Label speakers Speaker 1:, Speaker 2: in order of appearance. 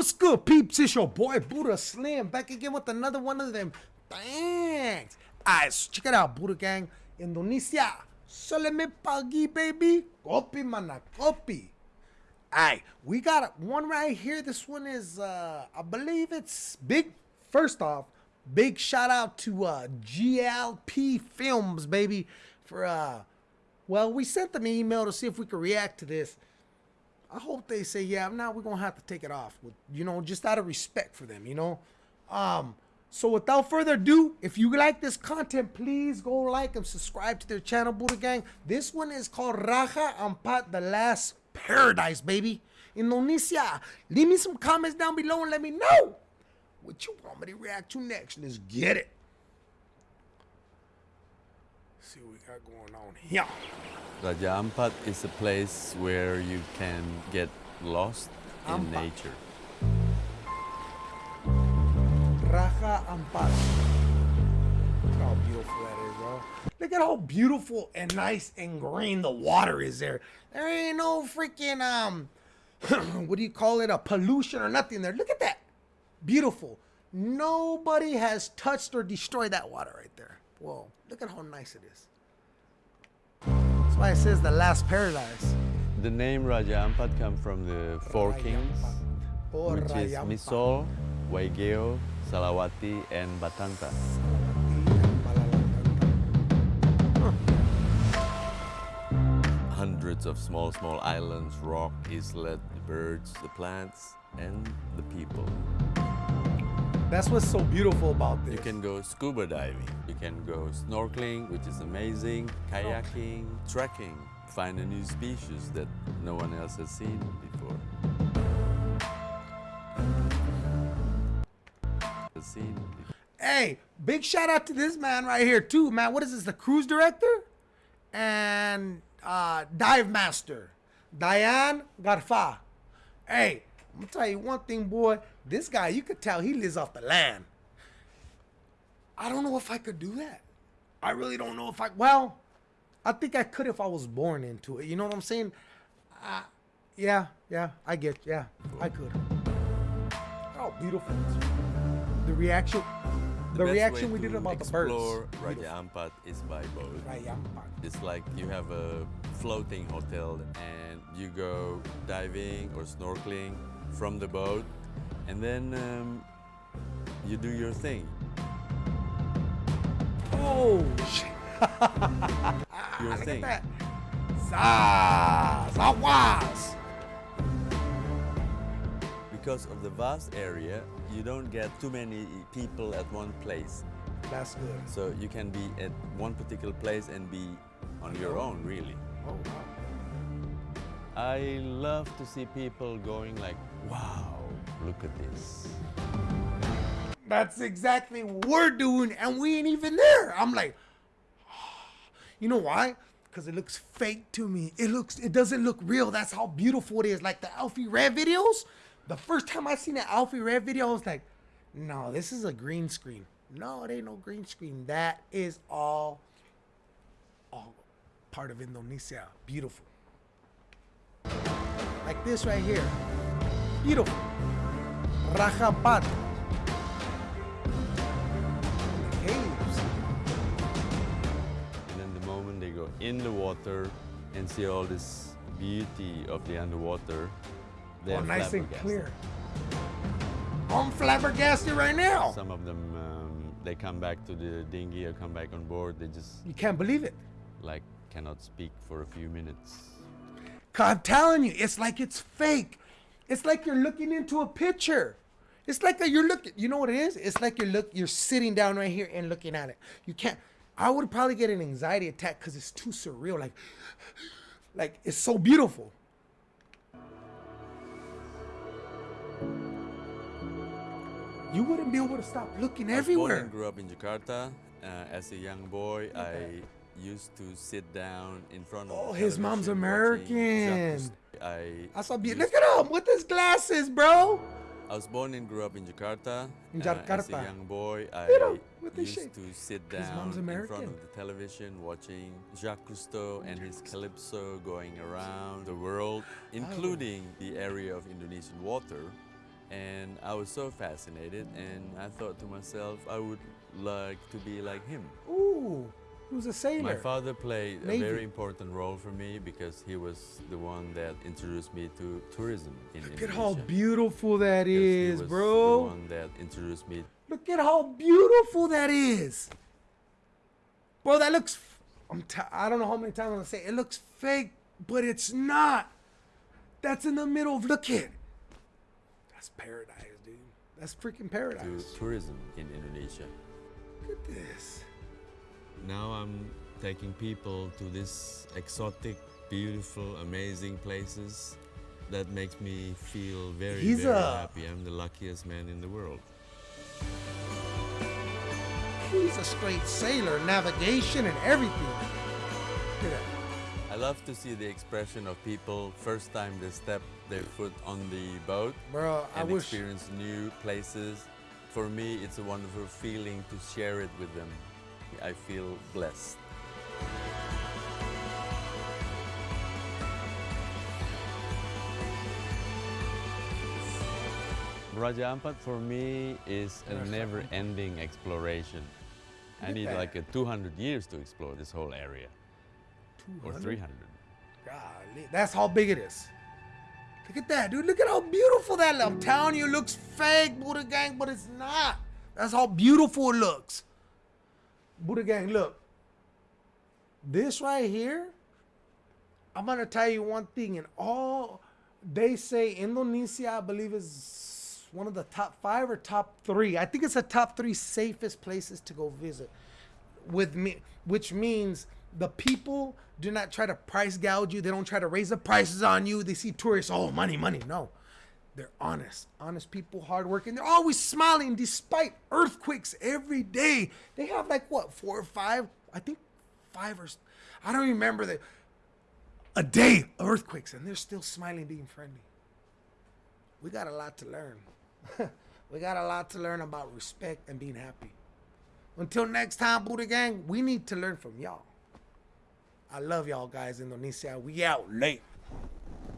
Speaker 1: What's good, peeps? It's your boy Buddha Slim back again with another one of them. Thanks. Alright, so check it out, Buddha Gang. Indonesia. Soleme pagi, baby. Kopi mana kopi. Alright, we got one right here. This one is, uh, I believe it's big. First off, big shout out to uh, GLP Films, baby, for, uh, well, we sent them an email to see if we could react to this. I hope they say, yeah, now we're gonna have to take it off with you know, just out of respect for them, you know. Um, so without further ado, if you like this content, please go like and subscribe to their channel, Buddha Gang. This one is called Raja Ampat, the last paradise, baby. In Indonesia. Leave me some comments down below and let me know what you want me to react to next. Let's get it. See what we got going on here.
Speaker 2: Raja Ampat is a place where you can get lost in nature.
Speaker 1: Raja Ampat. Look how beautiful that is, bro. Look at how beautiful and nice and green the water is there. There ain't no freaking um what do you call it? A pollution or nothing there. Look at that. Beautiful. Nobody has touched or destroyed that water right there. Whoa. Look at how nice it is. That's why it says the last paradise.
Speaker 2: The name Raja Ampat comes from the four kings,
Speaker 1: Oh,
Speaker 2: which is. Misool, Waigeo, Salawati, and Batanta. Hundreds of small, small islands, rock, islet, the birds, the plants, and the people.
Speaker 1: That's what's so beautiful about this.
Speaker 2: You can go scuba diving, you can go snorkeling, which is amazing, kayaking, trekking, find a new species that no one else has seen before. Has seen before.
Speaker 1: Hey, big shout out to this man right here too, man. What is this? The cruise director and uh, dive master, Diane Garfa. Hey, I'm gonna tell you one thing, boy. This guy, you could tell he lives off the land. I don't know if I could do that. I really don't know if I. Well, I think I could if I was born into it. You know what I'm saying? Uh, yeah, yeah, I get. Yeah, I could. Oh, beautiful! The reaction. The,
Speaker 2: best
Speaker 1: reaction we did about the birds.
Speaker 2: explore Raja Ampat is by boat.
Speaker 1: Rayampan.
Speaker 2: It's like you have a floating hotel and you go diving or snorkeling from the boat and then um, you do your thing.
Speaker 1: Oh.
Speaker 2: Your
Speaker 1: Look
Speaker 2: thing.
Speaker 1: at that. Zaz, aguas.
Speaker 2: Because of the vast area, you don't get too many people at one place.
Speaker 1: That's good.
Speaker 2: So you can be at one particular place and be on your own, really.
Speaker 1: Oh, wow.
Speaker 2: I love to see people going like, wow, look at this.
Speaker 1: That's exactly what we're doing, and we ain't even there. I'm like, you know why? Because it looks fake to me. It looks, it doesn't look real. That's how beautiful it is. Like the Alfie Red videos. The first time I seen an Alfie Red video, I was like, no, this is a green screen. No, it ain't no green screen. That is all, all part of Indonesia. Beautiful. Like this right here. Beautiful. Rajapat. Caves.
Speaker 2: And then the moment they go in the water and see all this beauty of the underwater, they're
Speaker 1: Oh, nice and clear. I'm flabbergasted right now.
Speaker 2: Some of them, um, they come back to the dinghy or come back on board. They just
Speaker 1: You can't believe it.
Speaker 2: like cannot speak for a few minutes.
Speaker 1: I'm telling you, it's like it's fake. It's like you're looking into a picture. It's like that you're looking. You know what it is? It's like you're look. You're sitting down right here and looking at it. You can't. I would probably get an anxiety attack because it's too surreal. Like, like it's so beautiful. You wouldn't be able to stop looking
Speaker 2: I
Speaker 1: everywhere.
Speaker 2: and grew up in Jakarta. Uh, as a young boy, I used to sit down in front of.
Speaker 1: Oh, his mom's American.
Speaker 2: watching I
Speaker 1: I saw
Speaker 2: used-
Speaker 1: Look at him with his glasses, bro.
Speaker 2: I was born and grew up in Jakarta.
Speaker 1: In
Speaker 2: Uh, as a young boy, I
Speaker 1: him with
Speaker 2: used
Speaker 1: shape.
Speaker 2: to sit down in front of the television watching Jacques Cousteau and his calypso going around the world, including the area of Indonesian water, And I was so fascinated, and I thought to myself, I would like to be like him.
Speaker 1: Ooh, he was a sailor.
Speaker 2: My father played
Speaker 1: Navy.
Speaker 2: a very important role for me because he was the one that introduced me to tourism in Indonesia.
Speaker 1: Look at how beautiful that is,
Speaker 2: Because he was
Speaker 1: bro.
Speaker 2: The one that introduced me.
Speaker 1: Look at how beautiful that is. Bro, that looks... I'm t I don't know how many times I'm gonna say it. looks fake, but it's not. That's in the middle of. Look at. That's paradise, dude. That's freaking
Speaker 2: to
Speaker 1: paradise.
Speaker 2: tourism in Indonesia.
Speaker 1: Look at this.
Speaker 2: Now I'm taking people to this exotic, beautiful, amazing places that makes me feel very,
Speaker 1: He's
Speaker 2: very
Speaker 1: a-
Speaker 2: happy. I'm the luckiest man in the world.
Speaker 1: He's a straight sailor, navigation and everything. Look.
Speaker 2: I love to see the expression of people first time they step their foot on the boat
Speaker 1: Bro, I
Speaker 2: and
Speaker 1: wish.
Speaker 2: experience new places. For me, it's a wonderful feeling to share it with them. I feel blessed. Raja Ampat for me is a never-ending exploration. I need like a 200 years to explore this whole area, or 300.
Speaker 1: Golly, that's how big it is. Look at that, dude. Look at how beautiful that. I'm telling you, looks fake, Buddha Gang, but it's not. That's how beautiful it looks. Buddha Gang, look. This right here, I'm gonna tell you one thing. and all, they say Indonesia, I believe, is one of the top five or top three. I think it's the top three safest places to go visit with me, which means the people do not try to price gouge you. They don't try to raise the prices on you. They see tourists, oh, money, money. No, they're honest, honest people, hardworking. They're always smiling despite earthquakes every day. They have like what four or five? I think five or I don't remember the a day of earthquakes, and they're still smiling, being friendly. We got a lot to learn. we got a lot to learn about respect and being happy. Until next time, Buddha Gang, we need to learn from y'all. I love y'all guys, in Indonesia. We out late.